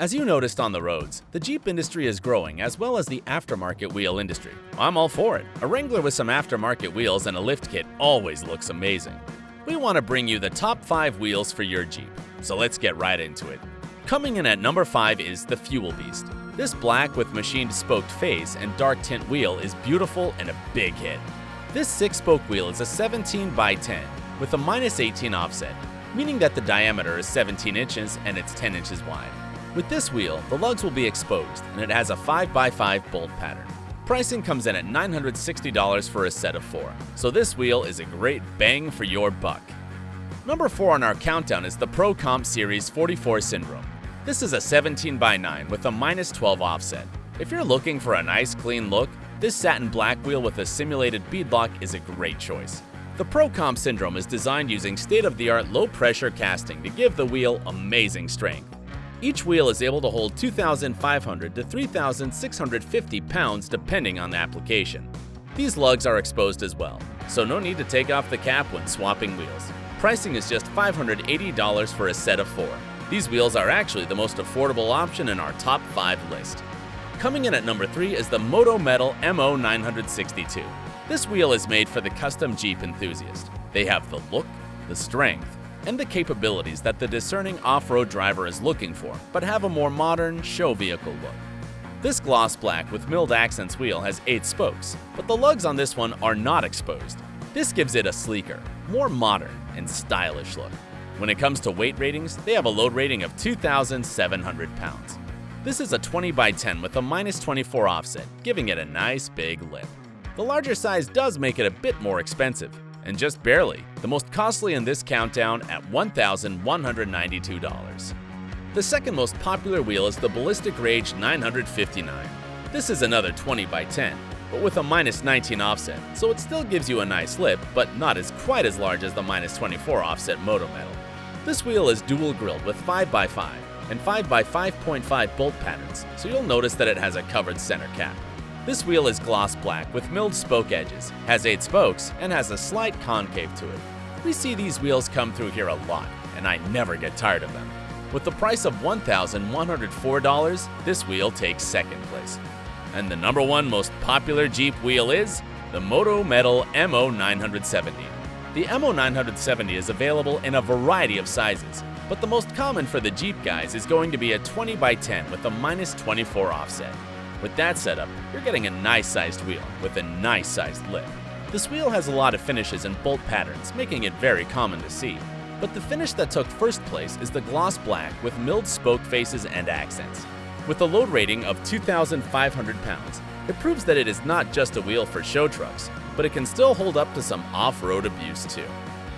As you noticed on the roads, the Jeep industry is growing as well as the aftermarket wheel industry. I'm all for it. A Wrangler with some aftermarket wheels and a lift kit always looks amazing. We want to bring you the top 5 wheels for your Jeep, so let's get right into it. Coming in at number 5 is the Fuel Beast. This black with machined spoked face and dark tint wheel is beautiful and a big hit. This 6-spoke wheel is a 17 by 10 with a minus 18 offset, meaning that the diameter is 17 inches and it's 10 inches wide. With this wheel, the lugs will be exposed and it has a 5x5 bolt pattern. Pricing comes in at $960 for a set of four, so this wheel is a great bang for your buck. Number 4 on our countdown is the Pro Comp Series 44 Syndrome. This is a 17x9 with a minus 12 offset. If you're looking for a nice clean look, this satin black wheel with a simulated beadlock is a great choice. The Pro Comp Syndrome is designed using state-of-the-art low-pressure casting to give the wheel amazing strength. Each wheel is able to hold 2,500 to 3,650 pounds depending on the application. These lugs are exposed as well, so no need to take off the cap when swapping wheels. Pricing is just $580 for a set of four. These wheels are actually the most affordable option in our top 5 list. Coming in at number 3 is the Moto Metal MO962. This wheel is made for the custom Jeep enthusiast. They have the look, the strength, and the capabilities that the discerning off-road driver is looking for, but have a more modern, show vehicle look. This gloss black with milled accents wheel has 8 spokes, but the lugs on this one are not exposed. This gives it a sleeker, more modern, and stylish look. When it comes to weight ratings, they have a load rating of 2,700 pounds. This is a 20 by 10 with a minus 24 offset, giving it a nice big lip. The larger size does make it a bit more expensive, and just barely, the most costly in this countdown at $1,192. The second most popular wheel is the Ballistic Rage 959. This is another 20 by 10, but with a minus 19 offset, so it still gives you a nice lip, but not as quite as large as the minus 24 offset Moto Metal. This wheel is dual drilled with 5x5 and 5x5.5 bolt patterns, so you'll notice that it has a covered center cap. This wheel is gloss black with milled spoke edges, has 8 spokes, and has a slight concave to it. We see these wheels come through here a lot, and I never get tired of them. With the price of $1,104, this wheel takes second place. And the number one most popular Jeep wheel is the Moto Metal MO970. The MO970 is available in a variety of sizes, but the most common for the Jeep guys is going to be a 20 by 10 with a minus 24 offset. With that setup, you're getting a nice sized wheel with a nice sized lip. This wheel has a lot of finishes and bolt patterns, making it very common to see. But the finish that took first place is the gloss black with milled spoke faces and accents. With a load rating of 2,500 pounds, it proves that it is not just a wheel for show trucks, but it can still hold up to some off-road abuse too.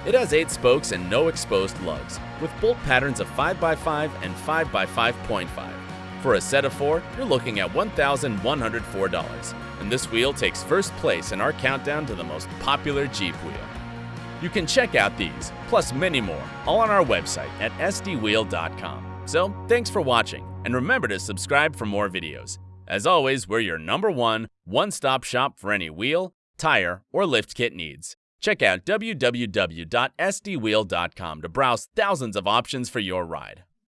It has 8 spokes and no exposed lugs, with bolt patterns of 5x5 and 5x5.5. For a set of four, you're looking at $1,104, and this wheel takes first place in our countdown to the most popular Jeep wheel. You can check out these, plus many more, all on our website at sdwheel.com. So, thanks for watching, and remember to subscribe for more videos. As always, we're your number one, one-stop shop for any wheel, tire, or lift kit needs. Check out www.sdwheel.com to browse thousands of options for your ride.